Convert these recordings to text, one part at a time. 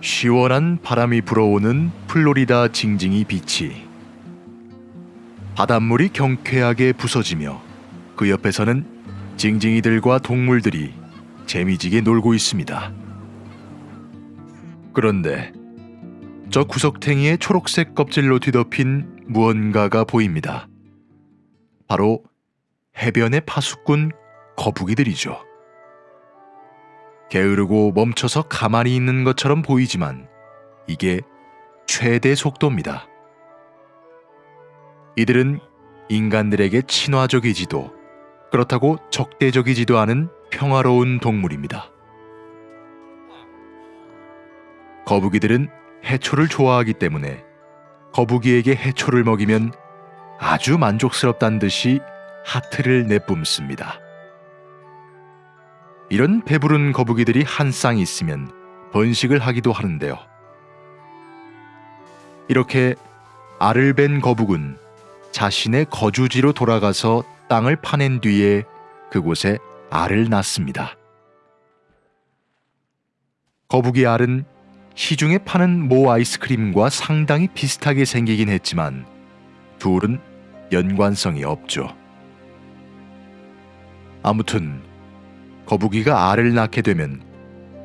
시원한 바람이 불어오는 플로리다 징징이 비치. 바닷물이 경쾌하게 부서지며 그 옆에서는 징징이들과 동물들이 재미지게 놀고 있습니다. 그런데 저 구석탱이의 초록색 껍질로 뒤덮인 무언가가 보입니다. 바로 해변의 파수꾼 거북이들이죠. 게으르고 멈춰서 가만히 있는 것처럼 보이지만 이게 최대 속도입니다. 이들은 인간들에게 친화적이지도 그렇다고 적대적이지도 않은 평화로운 동물입니다. 거북이들은 해초를 좋아하기 때문에 거북이에게 해초를 먹이면 아주 만족스럽다는 듯이 하트를 내뿜습니다. 이런 배부른 거북이들이 한 쌍 있으면 번식을 하기도 하는데요. 이렇게 알을 벤 거북은 자신의 거주지로 돌아가서 땅을 파낸 뒤에 그곳에 알을 낳습니다. 거북이 알은 시중에 파는 모 아이스크림과 상당히 비슷하게 생기긴 했지만 둘은 연관성이 없죠. 아무튼 거북이가 알을 낳게 되면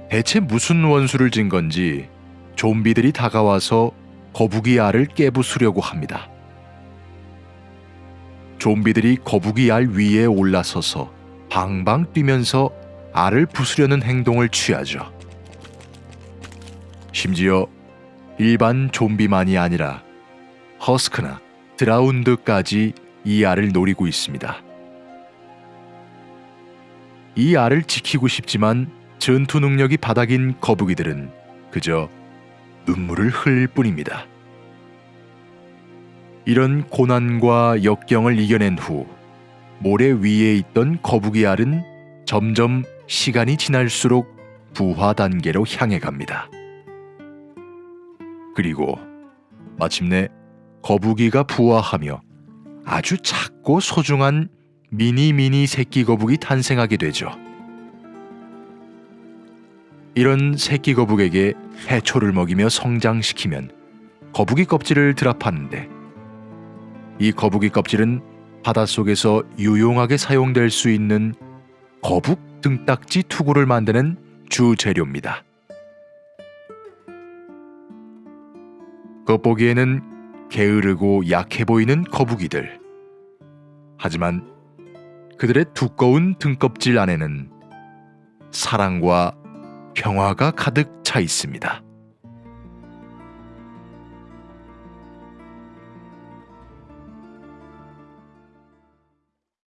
대체 무슨 원수를 진 건지 좀비들이 다가와서 거북이 알을 깨부수려고 합니다. 좀비들이 거북이 알 위에 올라서서 방방 뛰면서 알을 부수려는 행동을 취하죠. 심지어 일반 좀비만이 아니라 허스크나 드라운드까지 이 알을 노리고 있습니다. 이 알을 지키고 싶지만 전투 능력이 바닥인 거북이들은 그저 눈물을 흘릴 뿐입니다. 이런 고난과 역경을 이겨낸 후 모래 위에 있던 거북이 알은 점점 시간이 지날수록 부화 단계로 향해 갑니다. 그리고 마침내 거북이가 부화하며 아주 작고 소중한 미니 미니 새끼 거북이 탄생하게 되죠. 이런 새끼 거북에게 해초를 먹이며 성장시키면 거북이 껍질을 드랍하는데 이 거북이 껍질은 바닷속에서 유용하게 사용될 수 있는 거북 등딱지 투구를 만드는 주 재료입니다. 겉보기에는 게으르고 약해 보이는 거북이들. 하지만 그들의 두꺼운 등껍질 안에는 사랑과 평화가 가득 차 있습니다.